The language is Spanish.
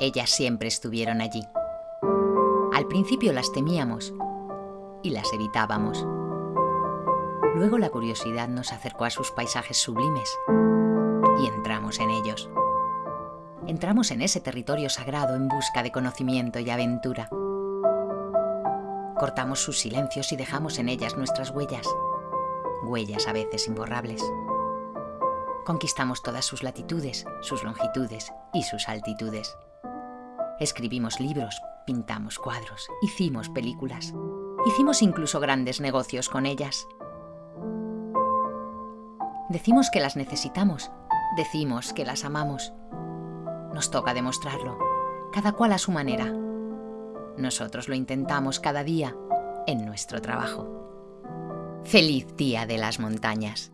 Ellas siempre estuvieron allí. Al principio las temíamos y las evitábamos. Luego la curiosidad nos acercó a sus paisajes sublimes y entramos en ellos. Entramos en ese territorio sagrado en busca de conocimiento y aventura. Cortamos sus silencios y dejamos en ellas nuestras huellas, huellas a veces imborrables. Conquistamos todas sus latitudes, sus longitudes y sus altitudes. Escribimos libros, pintamos cuadros, hicimos películas. Hicimos incluso grandes negocios con ellas. Decimos que las necesitamos, decimos que las amamos. Nos toca demostrarlo, cada cual a su manera. Nosotros lo intentamos cada día en nuestro trabajo. Feliz Día de las Montañas.